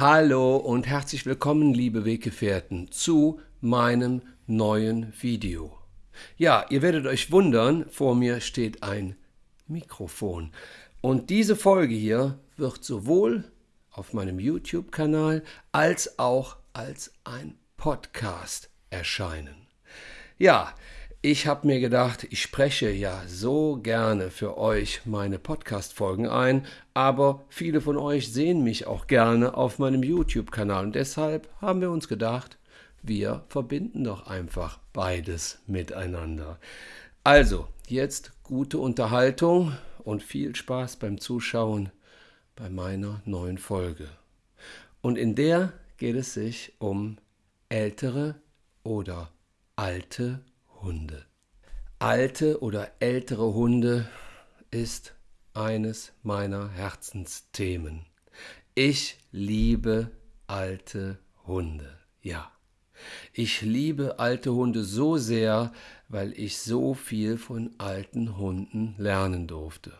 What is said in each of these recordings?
Hallo und herzlich willkommen, liebe Weggefährten, zu meinem neuen Video. Ja, ihr werdet euch wundern, vor mir steht ein Mikrofon. Und diese Folge hier wird sowohl auf meinem YouTube-Kanal als auch als ein Podcast erscheinen. Ja, ich habe mir gedacht, ich spreche ja so gerne für euch meine Podcast-Folgen ein, aber viele von euch sehen mich auch gerne auf meinem YouTube-Kanal und deshalb haben wir uns gedacht, wir verbinden doch einfach beides miteinander. Also, jetzt gute Unterhaltung und viel Spaß beim Zuschauen bei meiner neuen Folge. Und in der geht es sich um ältere oder alte Hunde. Alte oder ältere Hunde ist eines meiner Herzensthemen. Ich liebe alte Hunde. Ja. Ich liebe alte Hunde so sehr, weil ich so viel von alten Hunden lernen durfte.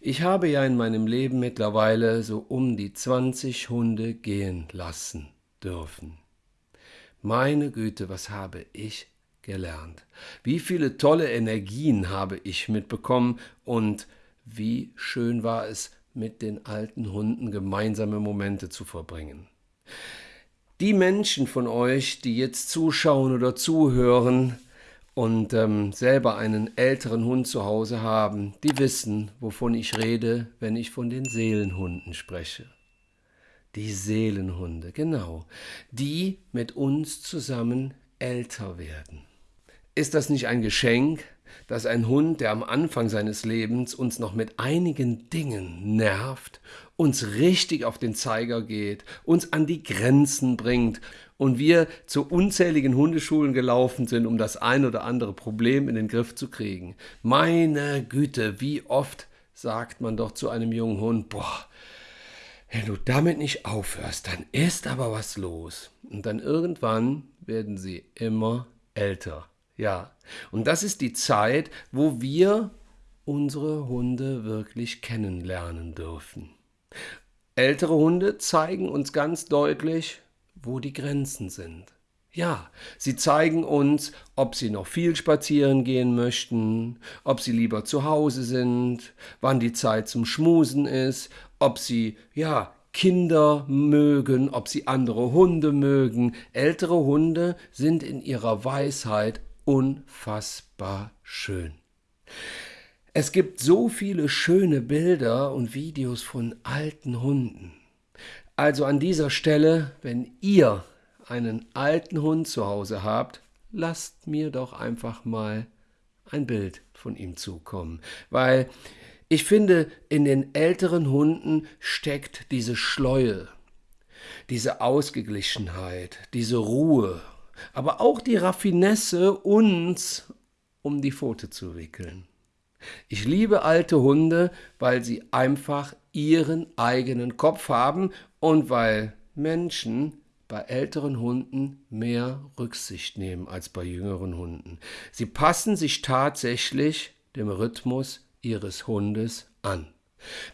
Ich habe ja in meinem Leben mittlerweile so um die 20 Hunde gehen lassen dürfen. Meine Güte, was habe ich gelernt. Wie viele tolle Energien habe ich mitbekommen und wie schön war es, mit den alten Hunden gemeinsame Momente zu verbringen. Die Menschen von euch, die jetzt zuschauen oder zuhören und ähm, selber einen älteren Hund zu Hause haben, die wissen, wovon ich rede, wenn ich von den Seelenhunden spreche. Die Seelenhunde, genau, die mit uns zusammen älter werden. Ist das nicht ein Geschenk, dass ein Hund, der am Anfang seines Lebens uns noch mit einigen Dingen nervt, uns richtig auf den Zeiger geht, uns an die Grenzen bringt und wir zu unzähligen Hundeschulen gelaufen sind, um das ein oder andere Problem in den Griff zu kriegen. Meine Güte, wie oft sagt man doch zu einem jungen Hund, boah, wenn du damit nicht aufhörst, dann ist aber was los. Und dann irgendwann werden sie immer älter. Ja, und das ist die Zeit, wo wir unsere Hunde wirklich kennenlernen dürfen. Ältere Hunde zeigen uns ganz deutlich, wo die Grenzen sind. Ja, sie zeigen uns, ob sie noch viel spazieren gehen möchten, ob sie lieber zu Hause sind, wann die Zeit zum Schmusen ist, ob sie, ja, Kinder mögen, ob sie andere Hunde mögen. Ältere Hunde sind in ihrer Weisheit unfassbar schön. Es gibt so viele schöne Bilder und Videos von alten Hunden. Also an dieser Stelle, wenn ihr einen alten Hund zu Hause habt, lasst mir doch einfach mal ein Bild von ihm zukommen, weil ich finde, in den älteren Hunden steckt diese Schleue, diese Ausgeglichenheit, diese Ruhe aber auch die Raffinesse, uns um die Pfote zu wickeln. Ich liebe alte Hunde, weil sie einfach ihren eigenen Kopf haben und weil Menschen bei älteren Hunden mehr Rücksicht nehmen als bei jüngeren Hunden. Sie passen sich tatsächlich dem Rhythmus ihres Hundes an.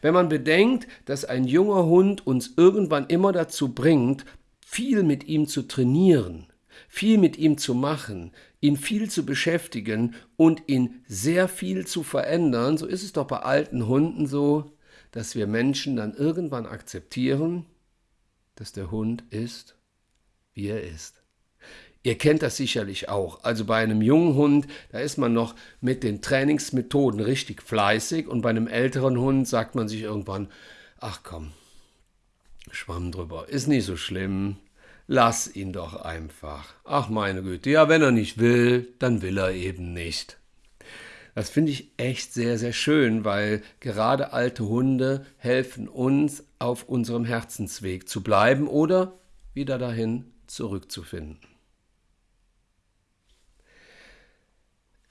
Wenn man bedenkt, dass ein junger Hund uns irgendwann immer dazu bringt, viel mit ihm zu trainieren, viel mit ihm zu machen, ihn viel zu beschäftigen und ihn sehr viel zu verändern, so ist es doch bei alten Hunden so, dass wir Menschen dann irgendwann akzeptieren, dass der Hund ist, wie er ist. Ihr kennt das sicherlich auch. Also bei einem jungen Hund, da ist man noch mit den Trainingsmethoden richtig fleißig und bei einem älteren Hund sagt man sich irgendwann, ach komm, Schwamm drüber, ist nicht so schlimm, Lass ihn doch einfach. Ach meine Güte, ja, wenn er nicht will, dann will er eben nicht. Das finde ich echt sehr, sehr schön, weil gerade alte Hunde helfen uns, auf unserem Herzensweg zu bleiben oder wieder dahin zurückzufinden.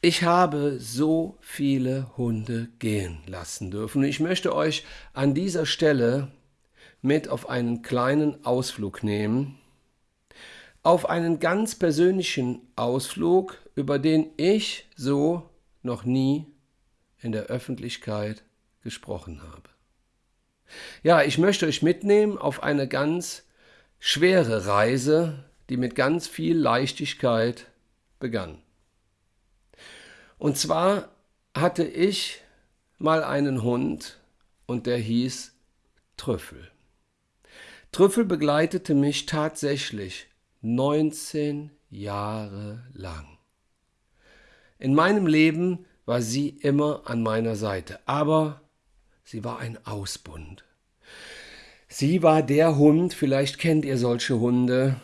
Ich habe so viele Hunde gehen lassen dürfen. Ich möchte euch an dieser Stelle mit auf einen kleinen Ausflug nehmen, auf einen ganz persönlichen Ausflug, über den ich so noch nie in der Öffentlichkeit gesprochen habe. Ja, ich möchte euch mitnehmen auf eine ganz schwere Reise, die mit ganz viel Leichtigkeit begann. Und zwar hatte ich mal einen Hund und der hieß Trüffel. Trüffel begleitete mich tatsächlich 19 Jahre lang. In meinem Leben war sie immer an meiner Seite, aber sie war ein Ausbund. Sie war der Hund, vielleicht kennt ihr solche Hunde,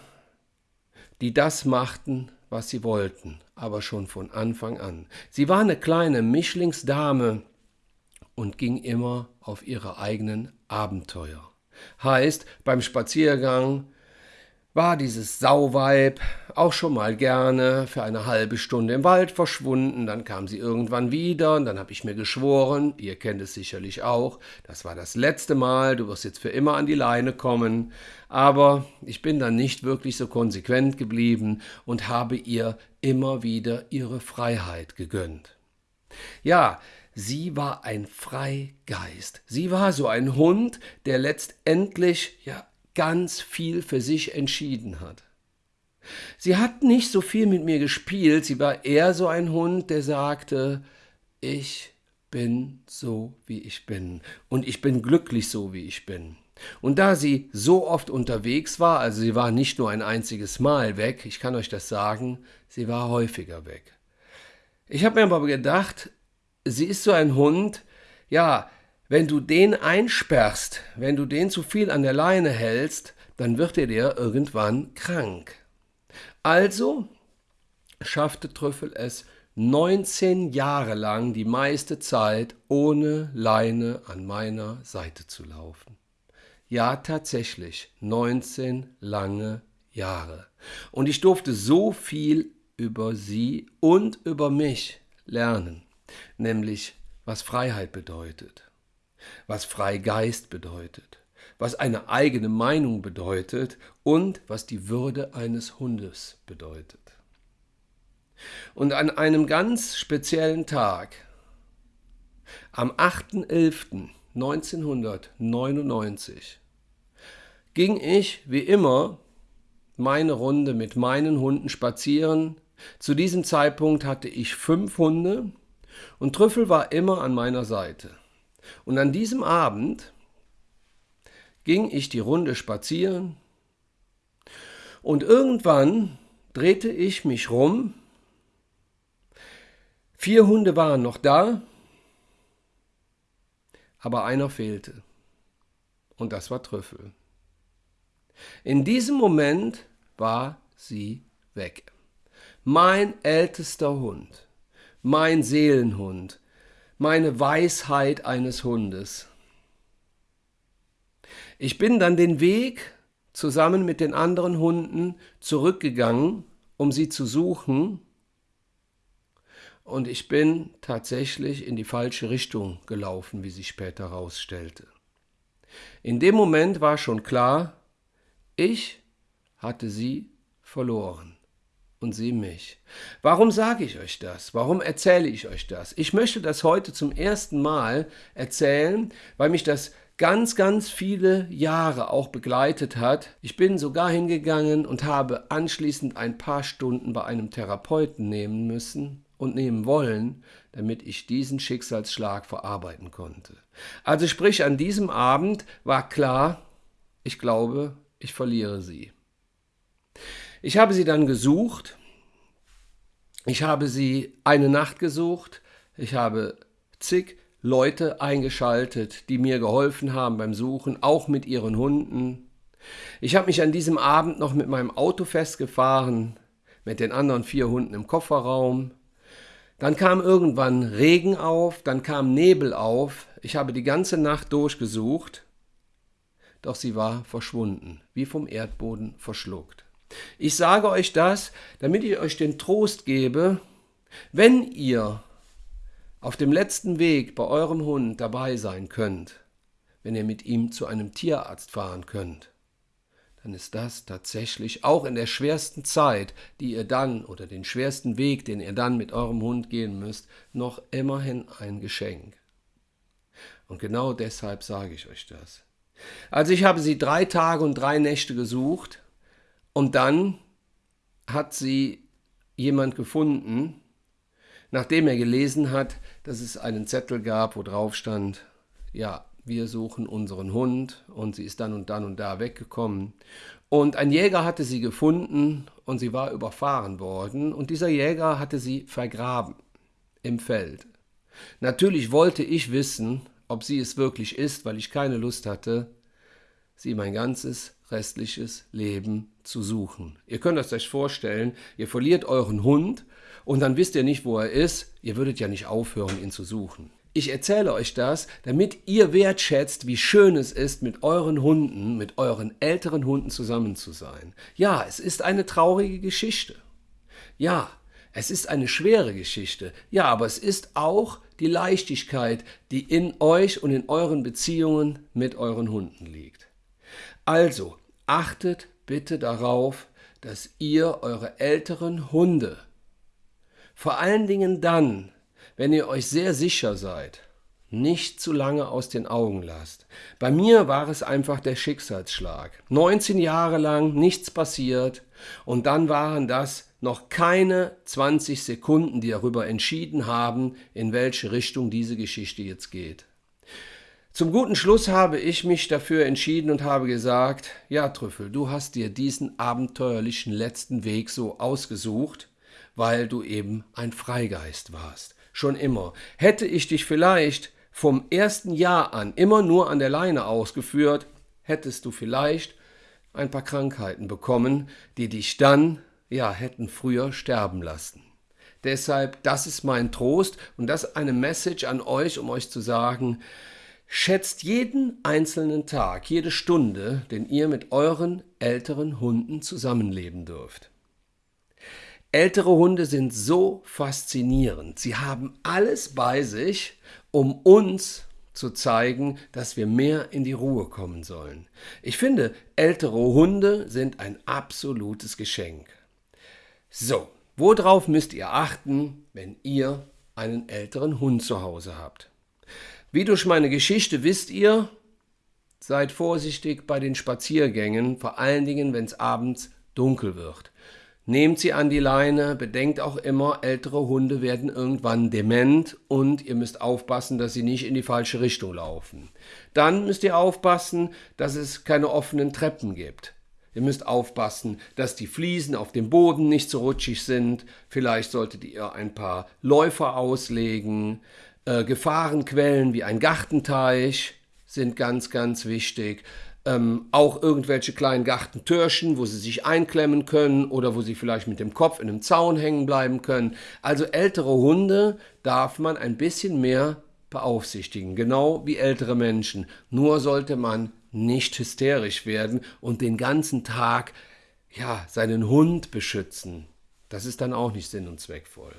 die das machten, was sie wollten, aber schon von Anfang an. Sie war eine kleine Mischlingsdame und ging immer auf ihre eigenen Abenteuer. Heißt, beim Spaziergang war dieses Sauweib auch schon mal gerne für eine halbe Stunde im Wald verschwunden, dann kam sie irgendwann wieder und dann habe ich mir geschworen, ihr kennt es sicherlich auch, das war das letzte Mal, du wirst jetzt für immer an die Leine kommen, aber ich bin dann nicht wirklich so konsequent geblieben und habe ihr immer wieder ihre Freiheit gegönnt. Ja, sie war ein Freigeist. Sie war so ein Hund, der letztendlich ja ganz viel für sich entschieden hat. Sie hat nicht so viel mit mir gespielt, sie war eher so ein Hund, der sagte, ich bin so, wie ich bin und ich bin glücklich so, wie ich bin. Und da sie so oft unterwegs war, also sie war nicht nur ein einziges Mal weg, ich kann euch das sagen, sie war häufiger weg. Ich habe mir aber gedacht, sie ist so ein Hund, ja, wenn du den einsperrst, wenn du den zu viel an der Leine hältst, dann wird er dir irgendwann krank. Also schaffte Trüffel es 19 Jahre lang die meiste Zeit ohne Leine an meiner Seite zu laufen. Ja, tatsächlich, 19 lange Jahre. Und ich durfte so viel über sie und über mich lernen, nämlich was Freiheit bedeutet was Freigeist bedeutet, was eine eigene Meinung bedeutet und was die Würde eines Hundes bedeutet. Und an einem ganz speziellen Tag, am 8.11.1999, ging ich wie immer meine Runde mit meinen Hunden spazieren. Zu diesem Zeitpunkt hatte ich fünf Hunde und Trüffel war immer an meiner Seite. Und an diesem Abend ging ich die Runde spazieren und irgendwann drehte ich mich rum. Vier Hunde waren noch da, aber einer fehlte. Und das war Trüffel. In diesem Moment war sie weg. Mein ältester Hund, mein Seelenhund, meine Weisheit eines Hundes. Ich bin dann den Weg zusammen mit den anderen Hunden zurückgegangen, um sie zu suchen, und ich bin tatsächlich in die falsche Richtung gelaufen, wie sich später herausstellte. In dem Moment war schon klar, ich hatte sie verloren und sie mich. Warum sage ich euch das? Warum erzähle ich euch das? Ich möchte das heute zum ersten Mal erzählen, weil mich das ganz, ganz viele Jahre auch begleitet hat. Ich bin sogar hingegangen und habe anschließend ein paar Stunden bei einem Therapeuten nehmen müssen und nehmen wollen, damit ich diesen Schicksalsschlag verarbeiten konnte. Also sprich, an diesem Abend war klar, ich glaube, ich verliere sie. Ich habe sie dann gesucht. Ich habe sie eine Nacht gesucht. Ich habe zig Leute eingeschaltet, die mir geholfen haben beim Suchen, auch mit ihren Hunden. Ich habe mich an diesem Abend noch mit meinem Auto festgefahren, mit den anderen vier Hunden im Kofferraum. Dann kam irgendwann Regen auf, dann kam Nebel auf. Ich habe die ganze Nacht durchgesucht, doch sie war verschwunden, wie vom Erdboden verschluckt. Ich sage euch das, damit ich euch den Trost gebe, wenn ihr auf dem letzten Weg bei eurem Hund dabei sein könnt, wenn ihr mit ihm zu einem Tierarzt fahren könnt, dann ist das tatsächlich auch in der schwersten Zeit, die ihr dann oder den schwersten Weg, den ihr dann mit eurem Hund gehen müsst, noch immerhin ein Geschenk. Und genau deshalb sage ich euch das. Also ich habe sie drei Tage und drei Nächte gesucht und dann hat sie jemand gefunden, nachdem er gelesen hat, dass es einen Zettel gab, wo drauf stand, ja, wir suchen unseren Hund und sie ist dann und dann und da weggekommen. Und ein Jäger hatte sie gefunden und sie war überfahren worden und dieser Jäger hatte sie vergraben im Feld. Natürlich wollte ich wissen, ob sie es wirklich ist, weil ich keine Lust hatte, sie mein ganzes restliches Leben zu suchen. Ihr könnt es euch vorstellen, ihr verliert euren Hund und dann wisst ihr nicht, wo er ist. Ihr würdet ja nicht aufhören, ihn zu suchen. Ich erzähle euch das, damit ihr wertschätzt, wie schön es ist, mit euren Hunden, mit euren älteren Hunden zusammen zu sein. Ja, es ist eine traurige Geschichte. Ja, es ist eine schwere Geschichte. Ja, aber es ist auch die Leichtigkeit, die in euch und in euren Beziehungen mit euren Hunden liegt. Also, achtet bitte darauf, dass ihr eure älteren Hunde, vor allen Dingen dann, wenn ihr euch sehr sicher seid, nicht zu lange aus den Augen lasst. Bei mir war es einfach der Schicksalsschlag. 19 Jahre lang nichts passiert und dann waren das noch keine 20 Sekunden, die darüber entschieden haben, in welche Richtung diese Geschichte jetzt geht. Zum guten Schluss habe ich mich dafür entschieden und habe gesagt, ja Trüffel, du hast dir diesen abenteuerlichen letzten Weg so ausgesucht, weil du eben ein Freigeist warst. Schon immer. Hätte ich dich vielleicht vom ersten Jahr an immer nur an der Leine ausgeführt, hättest du vielleicht ein paar Krankheiten bekommen, die dich dann, ja, hätten früher sterben lassen. Deshalb, das ist mein Trost und das eine Message an euch, um euch zu sagen, Schätzt jeden einzelnen Tag, jede Stunde, den ihr mit euren älteren Hunden zusammenleben dürft. Ältere Hunde sind so faszinierend. Sie haben alles bei sich, um uns zu zeigen, dass wir mehr in die Ruhe kommen sollen. Ich finde, ältere Hunde sind ein absolutes Geschenk. So, worauf müsst ihr achten, wenn ihr einen älteren Hund zu Hause habt? Wie durch meine Geschichte wisst ihr, seid vorsichtig bei den Spaziergängen, vor allen Dingen, wenn es abends dunkel wird. Nehmt sie an die Leine, bedenkt auch immer, ältere Hunde werden irgendwann dement und ihr müsst aufpassen, dass sie nicht in die falsche Richtung laufen. Dann müsst ihr aufpassen, dass es keine offenen Treppen gibt. Ihr müsst aufpassen, dass die Fliesen auf dem Boden nicht so rutschig sind. Vielleicht solltet ihr ein paar Läufer auslegen. Äh, Gefahrenquellen wie ein Gartenteich sind ganz, ganz wichtig. Ähm, auch irgendwelche kleinen Gartentürchen, wo sie sich einklemmen können oder wo sie vielleicht mit dem Kopf in einem Zaun hängen bleiben können. Also ältere Hunde darf man ein bisschen mehr beaufsichtigen, genau wie ältere Menschen. Nur sollte man nicht hysterisch werden und den ganzen Tag ja, seinen Hund beschützen. Das ist dann auch nicht sinn- und zweckvoll.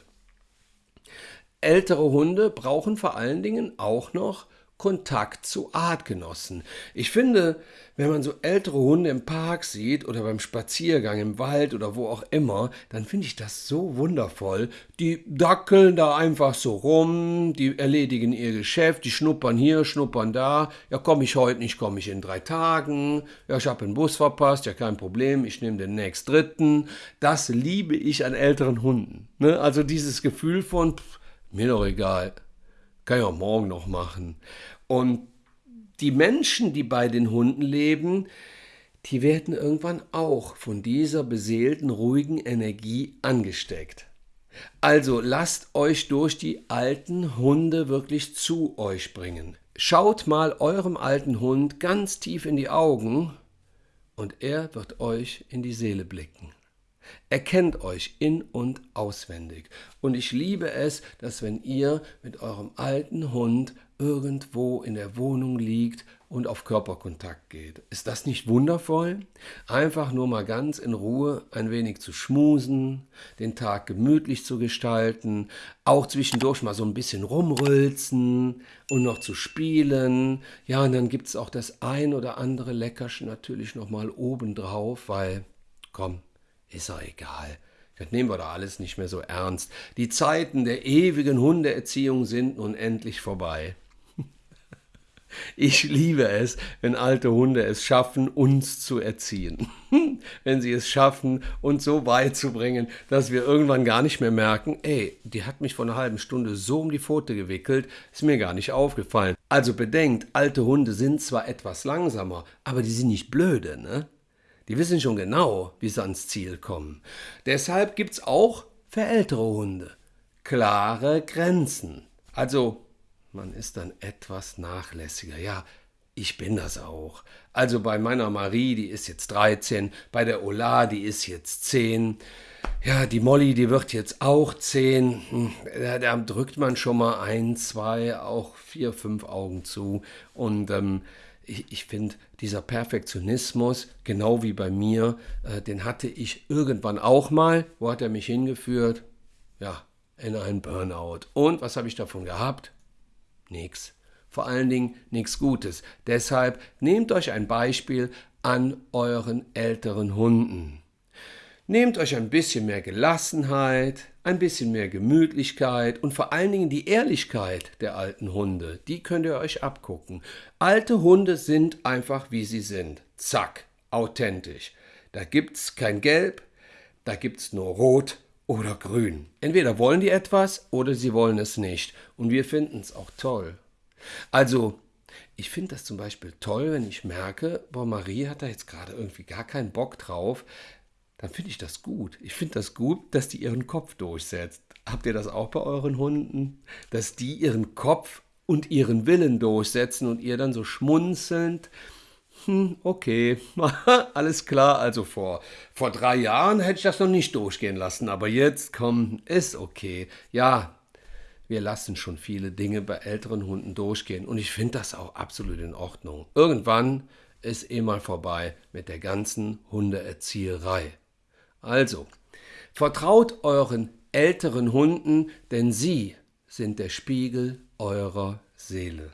Ältere Hunde brauchen vor allen Dingen auch noch Kontakt zu Artgenossen. Ich finde, wenn man so ältere Hunde im Park sieht oder beim Spaziergang im Wald oder wo auch immer, dann finde ich das so wundervoll. Die dackeln da einfach so rum, die erledigen ihr Geschäft, die schnuppern hier, schnuppern da. Ja, komme ich heute nicht, komme ich in drei Tagen. Ja, ich habe einen Bus verpasst, ja, kein Problem, ich nehme den nächst dritten. Das liebe ich an älteren Hunden. Ne? Also dieses Gefühl von, pff, mir doch egal, kann ich auch morgen noch machen. Und die Menschen, die bei den Hunden leben, die werden irgendwann auch von dieser beseelten, ruhigen Energie angesteckt. Also lasst euch durch die alten Hunde wirklich zu euch bringen. Schaut mal eurem alten Hund ganz tief in die Augen und er wird euch in die Seele blicken. Er kennt euch in und auswendig. Und ich liebe es, dass wenn ihr mit eurem alten Hund irgendwo in der Wohnung liegt und auf Körperkontakt geht. Ist das nicht wundervoll? Einfach nur mal ganz in Ruhe ein wenig zu schmusen, den Tag gemütlich zu gestalten, auch zwischendurch mal so ein bisschen rumrülzen und noch zu spielen. Ja, und dann gibt es auch das ein oder andere Leckerchen natürlich nochmal obendrauf, weil, komm, ist doch egal. Das nehmen wir doch alles nicht mehr so ernst. Die Zeiten der ewigen Hundeerziehung sind nun endlich vorbei. Ich liebe es, wenn alte Hunde es schaffen, uns zu erziehen. wenn sie es schaffen, uns so weit zu bringen, dass wir irgendwann gar nicht mehr merken, ey, die hat mich vor einer halben Stunde so um die Pfote gewickelt, ist mir gar nicht aufgefallen. Also bedenkt, alte Hunde sind zwar etwas langsamer, aber die sind nicht blöde, ne? Die wissen schon genau, wie sie ans Ziel kommen. Deshalb gibt's auch für ältere Hunde klare Grenzen. Also man ist dann etwas nachlässiger. Ja, ich bin das auch. Also bei meiner Marie, die ist jetzt 13, bei der Ola, die ist jetzt 10. Ja, die Molly, die wird jetzt auch 10. Hm, da, da drückt man schon mal ein, zwei, auch vier, fünf Augen zu. Und ähm, ich, ich finde, dieser Perfektionismus, genau wie bei mir, äh, den hatte ich irgendwann auch mal. Wo hat er mich hingeführt? Ja, in einen Burnout. Und was habe ich davon gehabt? Nix. Vor allen Dingen nichts Gutes. Deshalb nehmt euch ein Beispiel an euren älteren Hunden. Nehmt euch ein bisschen mehr Gelassenheit, ein bisschen mehr Gemütlichkeit und vor allen Dingen die Ehrlichkeit der alten Hunde. Die könnt ihr euch abgucken. Alte Hunde sind einfach wie sie sind. Zack, authentisch. Da gibt's kein Gelb, da gibt's nur Rot oder Grün. Entweder wollen die etwas oder sie wollen es nicht. Und wir finden es auch toll. Also, ich finde das zum Beispiel toll, wenn ich merke, boah, Marie hat da jetzt gerade irgendwie gar keinen Bock drauf dann finde ich das gut. Ich finde das gut, dass die ihren Kopf durchsetzt. Habt ihr das auch bei euren Hunden? Dass die ihren Kopf und ihren Willen durchsetzen und ihr dann so schmunzelnd, hm, okay, alles klar. Also vor, vor drei Jahren hätte ich das noch nicht durchgehen lassen, aber jetzt, komm, ist okay. Ja, wir lassen schon viele Dinge bei älteren Hunden durchgehen und ich finde das auch absolut in Ordnung. Irgendwann ist eh mal vorbei mit der ganzen Hundeerzieherei. Also, vertraut euren älteren Hunden, denn sie sind der Spiegel eurer Seele.